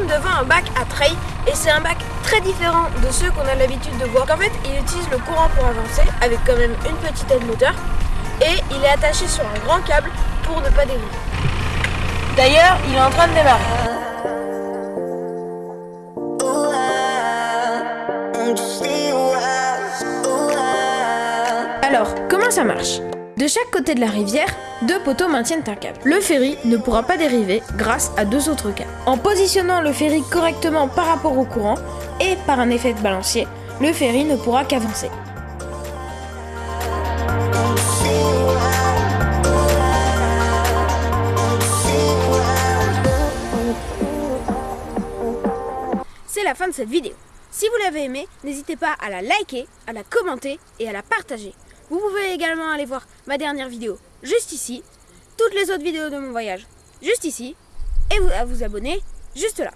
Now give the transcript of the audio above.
devant un bac à trail et c'est un bac très différent de ceux qu'on a l'habitude de voir. En fait, il utilise le courant pour avancer avec quand même une petite aide moteur et il est attaché sur un grand câble pour ne pas dériver. D'ailleurs, il est en train de démarrer. Alors, comment ça marche? De chaque côté de la rivière, deux poteaux maintiennent un câble. Le ferry ne pourra pas dériver grâce à deux autres câbles. En positionnant le ferry correctement par rapport au courant et par un effet de balancier, le ferry ne pourra qu'avancer. C'est la fin de cette vidéo. Si vous l'avez aimé, n'hésitez pas à la liker, à la commenter et à la partager. Vous pouvez également aller voir ma dernière vidéo juste ici, toutes les autres vidéos de mon voyage juste ici, et à vous abonner juste là.